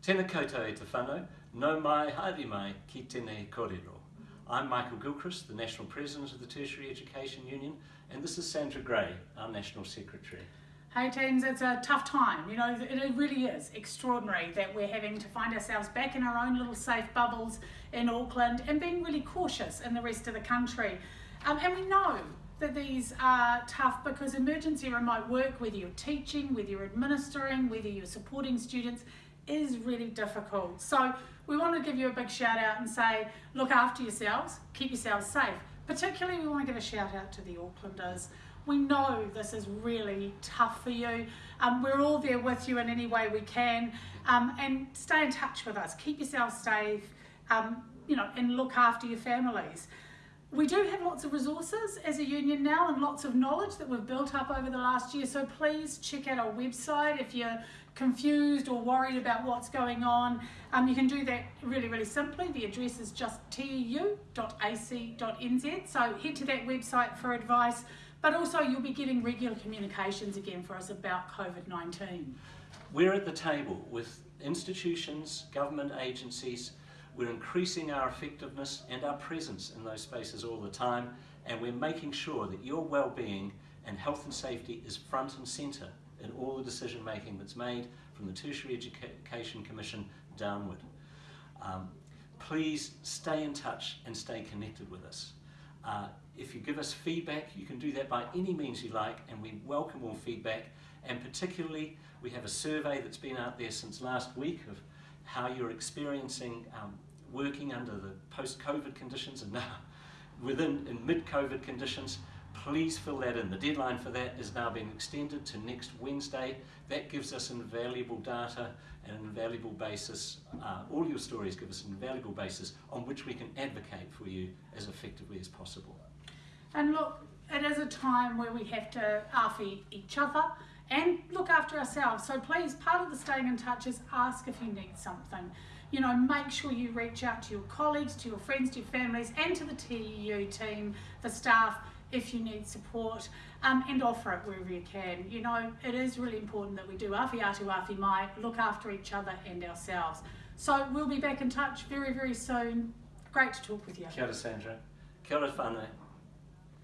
Tēnā koutou e te whānau, no mai haere mai ki tēnei kōrero. I'm Michael Gilchrist, the National President of the Tertiary Education Union, and this is Sandra Gray, our National Secretary. Hey teams, it's a tough time. You know, it really is extraordinary that we're having to find ourselves back in our own little safe bubbles in Auckland and being really cautious in the rest of the country. Um, and we know that these are tough because emergency remote work, whether you're teaching, whether you're administering, whether you're supporting students, is really difficult. So we want to give you a big shout out and say, look after yourselves, keep yourselves safe. Particularly, we want to give a shout out to the Aucklanders. We know this is really tough for you. Um, we're all there with you in any way we can. Um, and stay in touch with us. Keep yourselves safe, um, you know, and look after your families. We do have lots of resources as a union now and lots of knowledge that we've built up over the last year. So please check out our website if you're confused or worried about what's going on. Um, you can do that really, really simply. The address is just teu.ac.nz, So head to that website for advice but also you'll be getting regular communications again for us about COVID-19. We're at the table with institutions, government agencies, we're increasing our effectiveness and our presence in those spaces all the time and we're making sure that your well-being and health and safety is front and centre in all the decision making that's made from the Tertiary Education Commission downward. Um, please stay in touch and stay connected with us. Uh, if you give us feedback, you can do that by any means you like, and we welcome all feedback. And particularly, we have a survey that's been out there since last week of how you're experiencing um, working under the post-COVID conditions and now within in mid-COVID conditions. Please fill that in. The deadline for that is now being extended to next Wednesday. That gives us invaluable data and an invaluable basis. Uh, all your stories give us an invaluable basis on which we can advocate for you as effectively as possible. And look, it is a time where we have to after each other and look after ourselves. So please, part of the staying in touch is ask if you need something. You know, make sure you reach out to your colleagues, to your friends, to your families, and to the TEU team, the staff, if you need support, um, and offer it wherever you can. You know, it is really important that we do awhi atu awhi mai, look after each other and ourselves. So we'll be back in touch very, very soon. Great to talk with you. Kia ora, Sandra. Kia ora whānau.